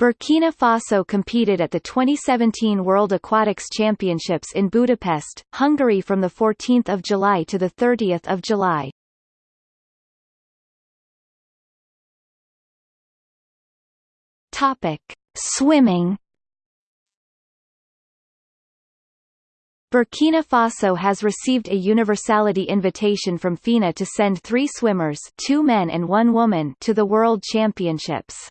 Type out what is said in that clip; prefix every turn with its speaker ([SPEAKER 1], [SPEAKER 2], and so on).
[SPEAKER 1] Burkina Faso competed at the 2017 World Aquatics Championships in Budapest, Hungary from 14 July to 30 July. Topic. Swimming Burkina Faso has received a universality invitation from FINA to send three swimmers two men and one woman to the World Championships.